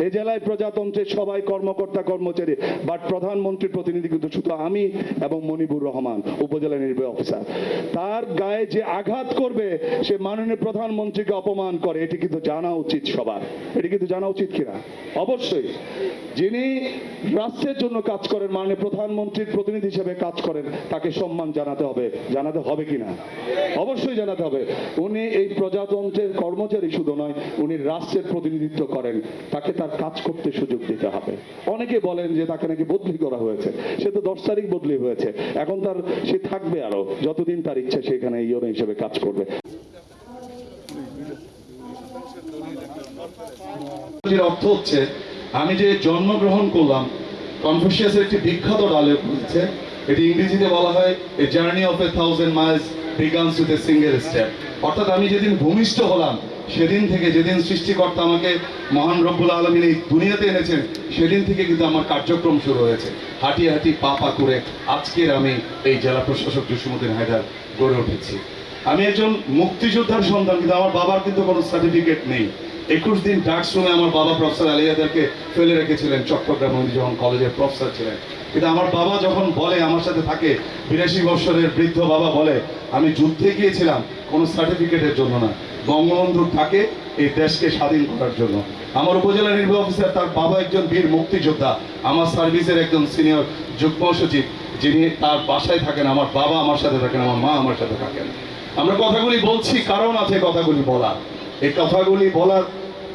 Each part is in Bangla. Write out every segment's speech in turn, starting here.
এ জেলায় প্রজাতন্ত্রের সবাই কর্মকর্তা, কর্মচারী বাট প্রধানমন্ত্রীর প্রতিনিধি কিন্তু শুধু আমি এবং মনিবুর রহমান, উপজেলা নির্বাহী অফিসার তার গায়ে যে আঘাত করবে, সে মাননীয় প্রধানমন্ত্রীকে অপমান করে, এটি কিন্তু জানা উচিত সবার। এটি কিন্তু জানা উচিত কিনা? অবশ্যই। যিনি রাষ্ট্রের জন্য কাজ করেন, মাননীয় প্রধানমন্ত্রীর প্রতিনিধি হিসেবে কাজ করেন, তাকে সম্মান জানাতে হবে। জানাতে হবে কিনা? অবশ্যই জানাতে হবে। উনি এই প্রজাতন্ত্রের কর্মচারী শুধু নয়, উনি রাষ্ট্রের প্রতিনিধিত্ব করেন। তাকে তার কাজ করতে সুযোগ দিতে হবে। অনেকে বলেন যে তাকে নাকি বদলি করা হয়েছে। সে তো দশ তারিখ বদলি হয়েছে। এখন তার, সে থাকবে আরও। যতদিন তার ইচ্ছা সেখানে ইয়নো হিসেবে কাজ করবে। অর্থ হচ্ছে, আমি যে জন্মগ্রহণ করলাম কনফুসিয়াসের একটি বিখ্যাত এটি ইংরেজিতে বলা হয় a journey of a thousand miles begins with a single step অর্থাৎ আমি যেদিন ভূমিষ্ঠ হলাম সেদিন থেকে যেদিন সৃষ্টিকর্তা আমাকে মহান রব্বুল আলমিন এই দুনিয়াতে এনেছেন, সেদিন থেকে কিন্তু আমার কার্যক্রম শুরু হয়েছে। হাঁটি হাঁটি পা পা করে আজকের আমি এই জেলা প্রশাসক জসিমুদ্দিন হায়দার গড়ে উঠেছি। আমি একজন মুক্তিযোদ্ধার সন্তান, কিন্তু আমার বাবার কিন্তু কোনো সার্টিফিকেট নেই। একুশ দিন ডাক্স রুমে আমার বাবা প্রফেসর আলিয়াদেরকে ফেলে রেখেছিলেন চট্টগ্রাম যখন কলেজের প্রফেসর ছিলেন। কিন্তু আমার বাবা যখন বলে, আমার সাথে থাকে, বিরাশি বছরের বৃদ্ধ বাবা বলে, আমি যুদ্ধে গিয়েছিলাম, কোনো সার্টিফিকেটের জন্য না। বঙ্গবন্ধুর থাকে এই দেশকে স্বাধীন করার জন্য। আমার উপজেলা নির্বাহী অফিসার, তার বাবা একজন বীর মুক্তিযোদ্ধা, আমার সার্ভিসের একজন সিনিয়র যুগ্ম সচিব, যিনি তার বাসায় থাকেন, আমার বাবা আমার সাথে থাকেন, আমার মা আমার সাথে থাকেন। আমরা কথাগুলি বলছি, কারণ আছে কথাগুলি বলার। এই কথাগুলি বলার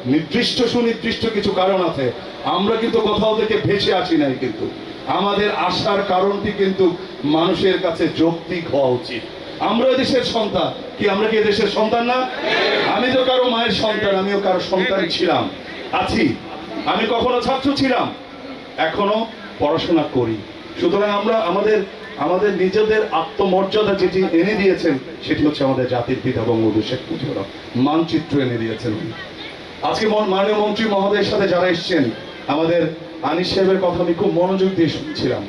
নির্দিষ্ট সুনির্দিষ্ট কিছু কারণ আছে। আমরা কিন্তু কোথাও থেকে ভেসে আসি নাই কিন্তু। আমাদের আসার কারণটি কিন্তু মানুষের কাছে যৌক্তিক হওয়া উচিত। আমরা দেশের সন্তান। কি, আমরা কি দেশের সন্তান না? আমি তো কারও মায়ের সন্তান, আমিও কারও সন্তান ছিলাম। আছি। আমি কখনো ছাত্র ছিলাম। এখনও পড়াশোনা করি। সুতরাং আমরা আমাদের আমাদের নিজেদের আত্মমর্যাদা যেটি এনে দিয়েছেন, সেটি হচ্ছে আমাদের জাতির পিতা বঙ্গবন্ধু শেখ মুজিবুর মানচিত্র এনে দিয়েছেন। আজকে মাননীয় মন্ত্রী মহোদয়ের সাথে যারা এসছেন, আমাদের আনিস সাহেবের কথা আমি খুব মনোযোগ দিয়ে শুনছিলাম।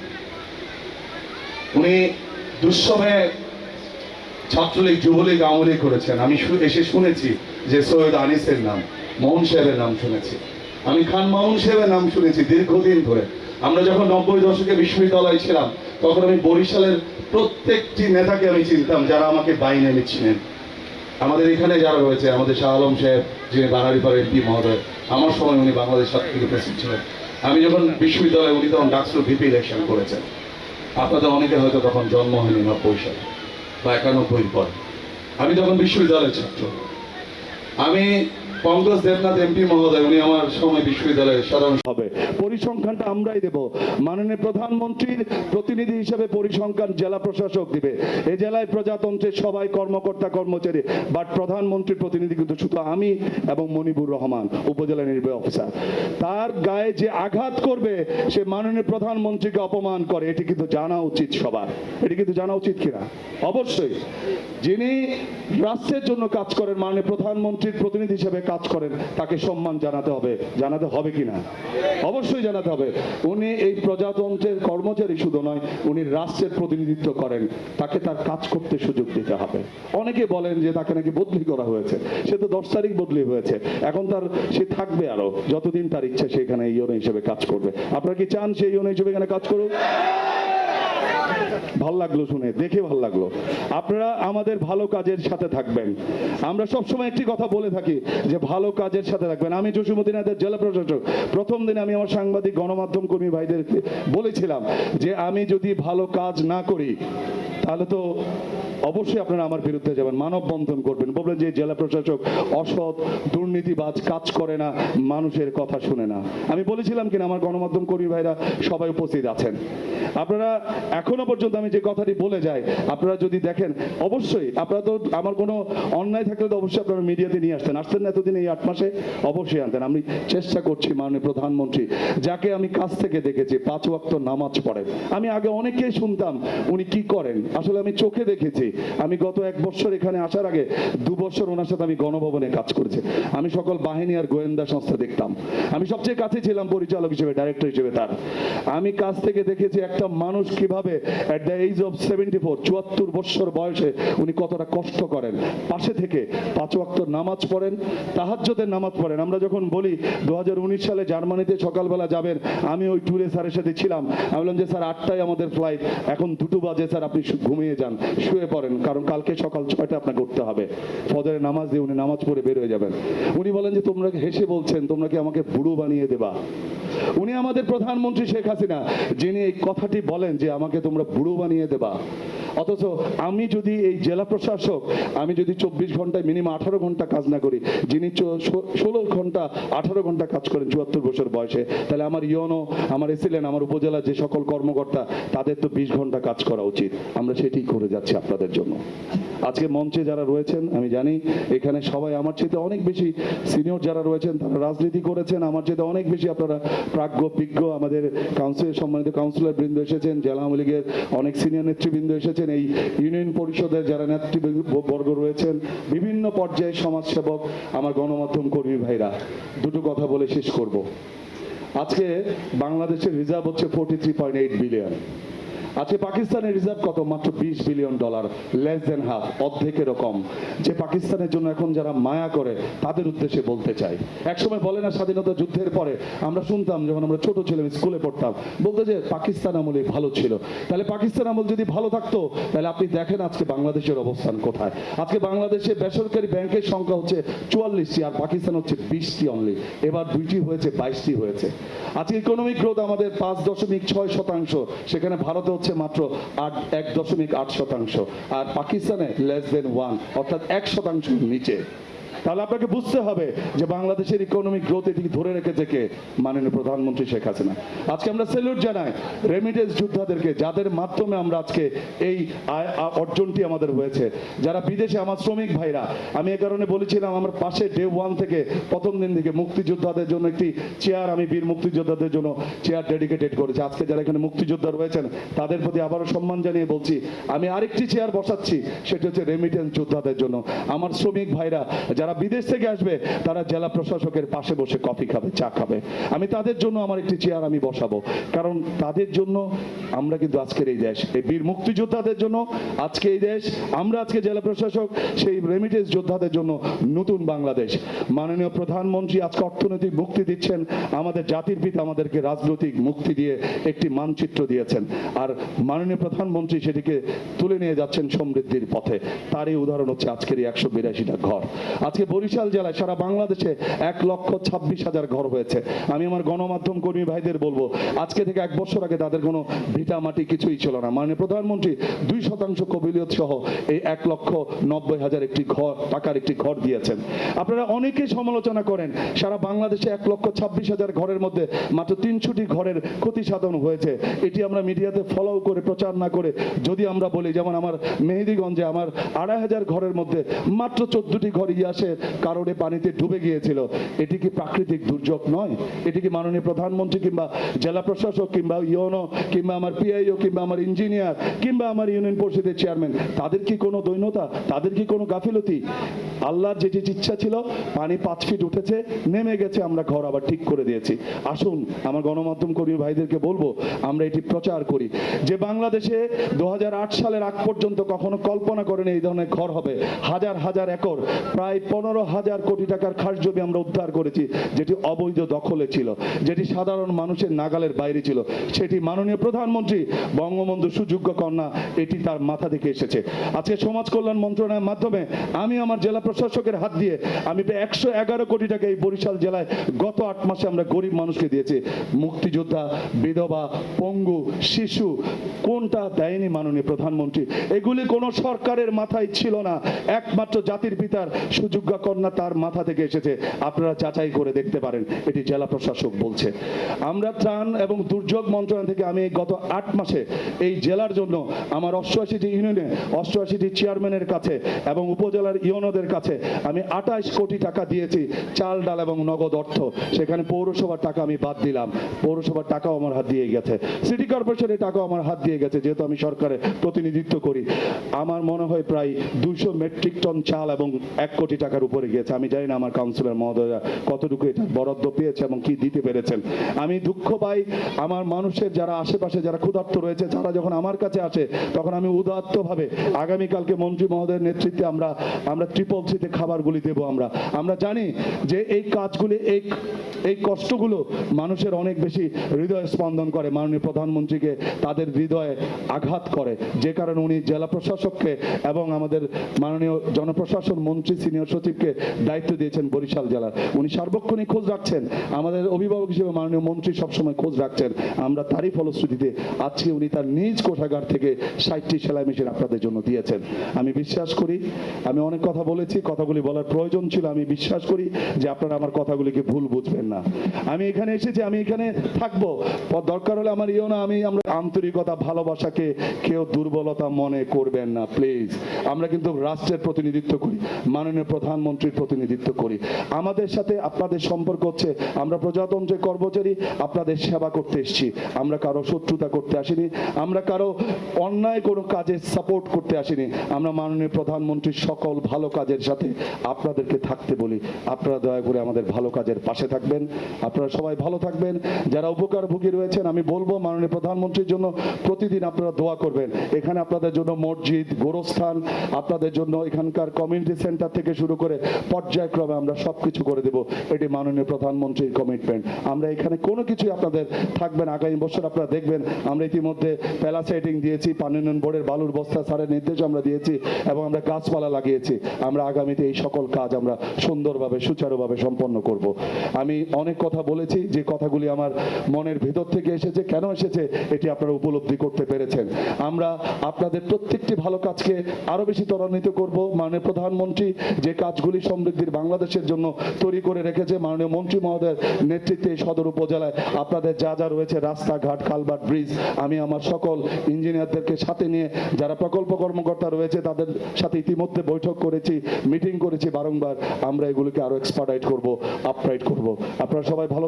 উনি দুঃসময়ে ছাত্রলীগ, যুবলীগ আওয়ামী করেছেন। আমি এসে শুনেছি যে সৈয়দ আনিসের নাম, মোহন সাহেবের নাম শুনেছি। আমি খান মামুন সাহেবের নাম শুনেছি দীর্ঘদিন ধরে। আমরা যখন নব্বই দশকে বিশ্ববিদ্যালয়ে ছিলাম, তখন আমি বরিশালের প্রত্যেকটি নেতাকে আমি চিনতাম যারা আমাকে বাইনে নিচ্ছিলেন আমাদের এখানে যারা রয়েছে, আমাদের শাহ আলম সাহেব, যিনি বাঙালিপাড়া এমপি মহোদয়, আমার সময় উনি বাংলাদেশ ছাত্রলীগ প্রেসিডেন্ট ছিলেন। আমি যখন বিশ্ববিদ্যালয়ে, উনি তখন ডাকসুর ভিপি ইলেকশন করেছেন। আপনাদের অনেকে হয়তো তখন জন্ম হয়নি নব্বই সালে, বা একানব্বই পর। আমি তখন বিশ্ববিদ্যালয়ের ছাত্র। আমি কংগ্রেস দেবনাথ এমপি মহোদয়, উনি আমার সময় বিশ্ববিদ্যালয়ের সাধারণ হবে। পরিসংখ্যানটা আমরাই দেব। মাননীয় প্রধানমন্ত্রীর প্রতিনিধি হিসেবে পরিসংখ্যান জেলা প্রশাসক দিবে। এই জেলায় প্রজাতন্ত্রের সবাই কর্মকর্তা, কর্মচারী, বাট প্রধানমন্ত্রীর প্রতিনিধি কিন্তু শুধু আমি এবং মনিবুর রহমান, উপজেলা নির্বাহী অফিসার। তার গায়ে যে আঘাত করবে, সে মাননীয় প্রধানমন্ত্রীকে অপমান করে। এটি কিন্তু জানা উচিত সবার। এটি কিন্তু জানা উচিত কিনা? অবশ্যই। যিনি রাষ্ট্রের জন্য কাজ করেন, মাননীয় প্রধানমন্ত্রীর প্রতিনিধি হিসেবে কাজ করেন, তাকে সম্মান জানাতে হবে। জানাতে হবে কিনা অবশ্যই জানাতে হবে। উনি এই প্রজাতন্ত্রের কর্মচারী শুধু নয়, উনি রাষ্ট্রের প্রতিনিধিত্ব করেন। তাকে তার কাজ করতে সুযোগ দিতে হবে। অনেকে বলেন যে তাকে নাকি বদলি করা হয়েছে। সে তো দশ তারিখ বদলি হয়েছে। এখন তার, সে থাকবে আরও। যতদিন তার ইচ্ছা সেখানে ইয়নো হিসেবে কাজ করবে। আপনারা কি চান সেই ইয়নো হিসেবে এখানে কাজ করুক? ভালো লাগল শুনে, দেখে ভালো লাগল। আপনারা আমাদের ভালো কাজের সাথে থাকবেন। আমরা সবসময় একটি কথা বলে থাকি যে, ভালো কাজের সাথে থাকবেন। আমি জসিমুদ্দিনাথের জেলা প্রশাসক। প্রথম দিনে আমি আমার সাংবাদিক, গণমাধ্যম কর্মী ভাইদের বলেছিলাম যে, আমি যদি ভালো কাজ না করি, তাহলে তো অবশ্যই আপনারা আমার বিরুদ্ধে যাবেন, মানববন্ধন করবেন। বলবেন যে জেলা প্রশাসক অসৎ, দুর্নীতিবাজ, কাজ করে না, মানুষের কথা শুনে না। আমি বলেছিলাম কিনা, আমার গণমাধ্যম কর্মী ভাইরা সবাই উপস্থিত আছেন। আপনারা এখনও পর্যন্ত আমি যে কথাটি বলে যাই, আপনারা যদি দেখেন, অবশ্যই আপনারা তো আমার কোনো অন্যায় থাকলে তো অবশ্যই আপনারা মিডিয়াতে নিয়ে আসতেন। আসতেন না এতদিন, এই আট মাসে অবশ্যই আনতেন। আমি চেষ্টা করছি, মাননীয় প্রধানমন্ত্রী, যাকে আমি কাছ থেকে দেখেছি, পাঁচ ওয়াক্ত নামাজ পড়ে আমি আগে অনেকেই শুনতাম, উনি কি করেন? আসলে আমি চোখে দেখেছি আমি গত এক বছর এখানে আসার আগে দু বছর ওনার সাথে আমি গণভবনে কাজ করেছি। আমি সকল বাহিনী আর গোয়েন্দা সংস্থা দেখতাম। আমি সবচেয়ে কাছে ছিলাম পরিচালক হিসেবে ডাইরেক্টর হিসেবে তার। আমি কাছ থেকে দেখেছি একটা মানুষ কীভাবে at the age of seventy four চুয়াত্তর বৎসর বয়সে উনি কতটা কষ্ট করেন। পাশে থেকে পাঁচ ওয়াক্ত নামাজ পড়েন, তাহাজ্জদের নামাজ পড়েন। আমরা যখন বলি দু হাজার উনিশ সালে জার্মানিতে সকালবেলা যাবেন, আমি ওই ট্যুরে স্যারের সাথে ছিলাম। আমি বললাম যে, স্যার, আটটায় আমাদের ফ্লাইট এখন দুটো বাজে, স্যার, আপনি ঘুমিয়ে যান, শুয়ে পড়েন কারণ কালকে সকাল ছয়টা আপনাকে উঠতে হবে। ফজরের নামাজ দিয়ে উনি নামাজ পড়ে বের হয়ে যাবেন। উনি বলেন যে, তোমরা হেসে বলছেন? তোমরা কি আমাকে বুড়ো বানিয়ে দেবা? উনি আমাদের প্রধানমন্ত্রী শেখ হাসিনা, যিনি এই কথাটি বলেন যে আমাকে তোমরা বুড়ো বানিয়ে দেবা। অথচ আমি যদি এই জেলা প্রশাসক, আমি যদি চব্বিশ ঘন্টায় মিনিমাম আঠারো ঘণ্টা কাজ না করি, যিনি ষোলো ঘণ্টা আঠারো ঘণ্টা কাজ করেন চুয়াত্তর বছর বয়সে, তাহলে আমার ইয়নো, আমার এসিলেন আমার উপজেলা যে সকল কর্মকর্তা, তাদের তো বিশ ঘণ্টা কাজ করা উচিত। আমরা সেটি করে যাচ্ছি আপনাদের জন্য। আজকে মঞ্চে যারা রয়েছেন, আমি জানি এখানে সবাই আমার চেয়ে অনেক বেশি সিনিয়র যারা রয়েছেন, তারা রাজনীতি করেছেন, আমার চেয়ে অনেক বেশি আপনারা প্রাজ্ঞ, বিজ্ঞ আমাদের কাউন্সিল সম্মানিত কাউন্সিলর বৃন্দ এসেছেন, জেলা আওয়ামী লীগের অনেক সিনিয়র নেতৃবৃন্দ এসেছেন, এই ইউনিয়ন পরিষদের যারা নেতৃবর্গ রয়েছেন, বিভিন্ন পর্যায়ে সমাজসেবক, আমার গণমাধ্যম কর্মী ভাইরা, দুটো কথা বলে শেষ করব। আজকে বাংলাদেশের রিজার্ভ হচ্ছে forty three point eight billion আজকে পাকিস্তানের রিজার্ভ কত? মাত্র বিশ billion dollar less than half অর্ধেকেরও কম। যে পাকিস্তানের জন্য এখন যারা মায়া করে, তাদের উদ্দেশ্যে বলতে চাই। একসময় বলে না, স্বাধীনতা যুদ্ধের পরে আমরা শুনতাম, যখন আমরা ছোট ছিলাম, স্কুলে পড়তাম, বলতো যে পাকিস্তান আমলে ভালো ছিল। তাহলে পাকিস্তান আমল যদি ভালো থাকতো, তাহলে আপনি দেখেন আজকে বাংলাদেশের অবস্থান কোথায়। আজকে বাংলাদেশে বেসরকারি ব্যাংকের সংখ্যা হচ্ছে চুয়াল্লিশটি, আর পাকিস্তান হচ্ছে বিশটি অনলি এবার দুইটি হয়েছে, বাইশটি হয়েছে। আজকে ইকোনমিক গ্রোথ আমাদের পাঁচ দশমিক ছয় শতাংশ, সেখানে ভারতে হচ্ছে মাত্র আট, এক দশমিক আট শতাংশ। আর পাকিস্তানে লেস দেন ওয়ান অর্থাৎ এক শতাংশ নিচে। তাহলে আপনাকে বুঝতে হবে যে বাংলাদেশের ইকোনমিক গ্রোথ এটি ধরে রেখেছে কে? মাননীয় প্রধানমন্ত্রী শেখ হাসিনা। আজকে আমরা সেলুট জানাই রেমিটেন্স যোদ্ধাদেরকে, যাদের মাধ্যমে আমরা আজকে এই অর্জনটি আমাদের হয়েছে। যারা বিদেশে, আমার শ্রমিক ভাইরা, আমি এ কারণে বলেছিলাম আমার পাশে ডে ওয়ান থেকে প্রথম দিন থেকে মুক্তিযোদ্ধাদের জন্য একটি চেয়ার আমি বীর মুক্তিযোদ্ধাদের জন্য চেয়ার ডেডিকেটেড করেছি। আজকে যারা এখানে মুক্তিযোদ্ধা রয়েছেন, তাদের প্রতি আবারও সম্মান জানিয়ে বলছি, আমি আরেকটি চেয়ার বসাচ্ছি, সেটি হচ্ছে রেমিটেন্স যোদ্ধাদের জন্য। আমার শ্রমিক ভাইরা, যারা বিদেশ থেকে আসবে, তারা জেলা প্রশাসকের পাশে বসে কফি খাবে, চা খাবে। আমি তাদের জন্য আমার একটি চেয়ার আমি বসাবো। কারণ তাদের জন্য আমরা কিন্তু আজকের এই দেশ। এই বীর মুক্তিযোদ্ধাদের জন্য আজকে এই দেশ। আমরা আজকে জেলা প্রশাসক, সেই রেমিটেন্স যোদ্ধাদের জন্য নতুন বাংলাদেশ। মাননীয় প্রধানমন্ত্রী আজকে অর্থনৈতিক মুক্তি দিচ্ছেন। আমাদের জাতির পিতা আমাদেরকে রাজনৈতিক মুক্তি দিয়ে একটি মানচিত্র দিয়েছেন। আর মাননীয় প্রধানমন্ত্রী সেটিকে তুলে নিয়ে যাচ্ছেন সমৃদ্ধির পথে। তারই উদাহরণ হচ্ছে আজকের এই একশো বিরাশিটা ঘর। আজকে বরিশাল জেলায় সারা বাংলাদেশে এক লক্ষ ছাব্বিশ হাজার ঘর হয়েছে। আমি আমার গণমাধ্যম কর্মী ভাইদের বলব, আজকে থেকে এক বছর আগে তাদের কোনো ভিটা মাটি কিছুই ছিল না। মাননীয় প্রধানমন্ত্রী দুই শতাংশ কবিলিয়ত সহ এই এক লক্ষ নব্বই হাজার একটি ঘর, টাকার একটি ঘর দিয়েছেন। আপনারা অনেকেই সমালোচনা করেন, সারা বাংলাদেশে এক লক্ষ ছাব্বিশ হাজার ঘরের মধ্যে মাত্র তিনশোটি ঘরের ক্ষতি সাধন হয়েছে। এটি আমরা মিডিয়াতে ফলো করে, প্রচার না করে যদি আমরা বলি, যেমন আমার মেহেদিগঞ্জে আমার আড়াই হাজার ঘরের মধ্যে মাত্র চোদ্দটি ঘর ইয়াসে কারণে পানিতে ডুবে গিয়েছিল। এটি কি প্রাকৃতিক দুর্যোগ নয়? এটি কি মাননীয় প্রধানমন্ত্রী কিংবা জেলা প্রশাসক কিংবা ইউনো কিংবা আমার পিআইও কিংবা আমার ইঞ্জিনিয়ার কিংবা আমার ইউনিয়ন পরিষদের চেয়ারম্যান, তাদের কি কোনো দৈন্যতা? তাদের কি কোনো গাফিলতি? আল্লাহর যে যে ইচ্ছা ছিল, পানি পাঁচ ফিট উঠেছে, নেমে গেছে, আমরা ঘর আবার ঠিক করে দিয়েছি। আসুন, আমার গণমাধ্যম কর্মী ভাইদেরকে বলব, আমরা এটি প্রচার করি। যে বাংলাদেশে দু হাজার আট সালের আগ পর্যন্ত কখনো কল্পনা করেনি এই ধরনের ঘর হবে। হাজার হাজার একর, প্রায় পনেরো হাজার কোটি টাকার খাস জমি আমরা উদ্ধার করেছি, যেটি অবৈধ দখলে ছিল, যেটি সাধারণ মানুষের নাগালের বাইরে ছিল। সেটি মাননীয় প্রধানমন্ত্রী বঙ্গবন্ধু সুযোগ্য কন্যা, এটি তার মাথা থেকে এসেছে। আজকে সমাজ কল্যাণ মন্ত্রণালয়ের মাধ্যমে আমি আমার জেলা প্রশাসকের হাত দিয়ে, আমি একশো এগারো কোটি টাকা এই বরিশাল জেলায় গত আট মাসে আমরা গরিব মানুষকে দিয়েছি। মুক্তিযোদ্ধা, বিধবা, পঙ্গু, শিশু, কোনটা দেয়নি মাননীয় প্রধানমন্ত্রী? এগুলি কোনো সরকারের মাথায় ছিল না। একমাত্র জাতির পিতার সুযোগ্য কন্যা তার মাথা থেকে এসেছে। আপনারা যাচাই করে দেখতে পারেন। এটি জেলা প্রশাসক বলছে। আমরা ত্রাণ এবং দুর্যোগ মন্ত্রণালয় থেকে আমি গত আট মাসে এই জেলার জন্য আমার অষ্টআশিটি ইউনিয়নে, অষ্টআশিটি চেয়ারম্যানের কাছে এবং উপজেলার ইউনোদের কাছে আমি আঠাশ কোটি টাকা দিয়েছি, চাল, ডাল এবং নগদ অর্থ। সেখানে পৌরসভার টাকা আমি বাদ দিলাম। পৌরসভার টাকাও আমার হাত দিয়ে গেছে। সিটি কর্পোরেশনের টাকাও আমার হাত দিয়ে গেছে, যেহেতু আমি সরকারের প্রতিনিধিত্ব করি। আমার মনে হয় প্রায় দুশো মেট্রিক টন চাল এবং এক কোটি টাকার উপরে গিয়েছে। আমি জানি না আমার কাউন্সিলর মহোদয়রা কতটুকু এটা বরাদ্দ পেয়েছে এবং কি দিতে পেরেছেন। আমি দুঃখ পাই আমার মানুষের যারা আশেপাশে যারা ক্ষুধার্ত রয়েছে, যারা যখন আমার কাছে আসে, তখন আমি উদাত্তভাবে আগামীকালকে মন্ত্রী মহোদয়ের নেতৃত্বে আমরা আমরা ট্রিপল সিতে খাবারগুলি দেবো আমরা। আমরা জানি যে এই কাজগুলি, এই এই কষ্টগুলো মানুষের অনেক বেশি হৃদয় স্পন্দন করে। মাননীয় প্রধানমন্ত্রীকে তাদের হৃদয়ে আঘাত করে। যে কারণে উনি জেলা প্রশাসককে এবং আমাদের মাননীয় জনপ্রশাসন মন্ত্রী, সিনিয়র সচিবকে দায়িত্ব দিয়েছেন বরিশাল জেলার। উনি সার্বক্ষণিক খোঁজ রাখছেন। আমাদের অভিভাবক হিসেবে মাননীয় মন্ত্রী সবসময় খোঁজ রাখছেন। আমরা তারই ফলশ্রুতিতে আজকে উনি তার নিজ কোষাগার থেকে ষাটটি সেলাই মেশিন আপনাদের জন্য দিয়েছেন। আমি বিশ্বাস করি, আমি অনেক কথা বলেছি, কথাগুলি বলার প্রয়োজন ছিল। আমি বিশ্বাস করি যে আপনারা আমার কথাগুলিকে ভুল বুঝবেন না। আমি এখানে এসেছি, আমি এখানে থাকব। দরকার হলে আমার ইও না, আমি, আমরা আন্তরিকতা, ভালোবাসাকে কেউ দুর্বলতা মনে করবেন না, প্লিজ। আমরা কিন্তু রাষ্ট্রের প্রতিনিধিত্ব করি। মাননীয় প্রধানমন্ত্রীর প্রতিনিধিত্ব করি। আমাদের সাথে আপনাদের সম্পর্ক হচ্ছে, আমরা প্রজাতন্ত্রের কর্মচারী, আপনাদের সেবা করতে এসেছি। আমরা কারও শত্রুতা করতে আসিনি, আমরা কারও অন্যায় কোনো কাজে সাপোর্ট করতে আসিনি। আমরা মাননীয় প্রধানমন্ত্রীর সকল ভালো কাজের সাথে আপনাদেরকে থাকতে বলি। আপনারা দয়া করে আমাদের ভালো কাজের পাশে থাকবেন। আপনারা সবাই ভালো থাকবেন। যারা উপকারভোগী রয়েছেন, আমি বলব মাননীয় প্রধানমন্ত্রীর জন্য প্রতিদিন আপনারা দোয়া করবেন। এখানে আপনাদের জন্য মসজিদ, গোরস্থান, আপনাদের জন্য এখানকার কমিউনিটি সেন্টার থেকে শুরু করে পর্যায়ক্রমে আমরা সব কিছু করে দেব। এটি মাননীয় প্রধানমন্ত্রীর কমিটমেন্ট আমরা এখানে কোনো কিছুই আপনাদের থাকবেন আগামী বছর আপনারা দেখবেন, আমরা ইতিমধ্যে প্যালাসাইটিং দিয়েছি পানি উন্নয়ন বোর্ডের বালুর বস্তা, সারের নির্দেশ আমরা দিয়েছি এবং আমরা গাছপালা লাগিয়েছি। আমরা আগামীতে এই সকল কাজ আমরা সুন্দরভাবে, সুচারুভাবে সম্পন্ন করব। আমি অনেক কথা বলেছি, যে কথাগুলি আমার মনের ভেতর থেকে এসেছে। কেন এসেছে? এটি আপনারা উপলব্ধি করতে পেরেছেন। আমরা আপনাদের প্রত্যেকটি ভালো কাজকে আরও বেশি ত্বরান্বিত করব। মাননীয় প্রধানমন্ত্রী যে কাজগুলি সমৃদ্ধির বাংলাদেশের জন্য তৈরি করে রেখেছে মাননীয় মন্ত্রী মহোদয়ের নেতৃত্বে সদর উপজেলায়। আপনাদের যা যা রয়েছে, রাস্তাঘাট কালভার্ট ব্রিজ, আমি আমার সকল ইঞ্জিনিয়ারদেরকে সাথে নিয়ে যারা প্রকল্প কর্মকর্তা রয়েছে, তাদের সাথে ইতিমধ্যে বৈঠক করেছি, মিটিং করেছি, বারংবার আমরা এগুলিকে আরও এক্সপার্টাইট করব আপরাইট করব। আপনারা সবাই ভালো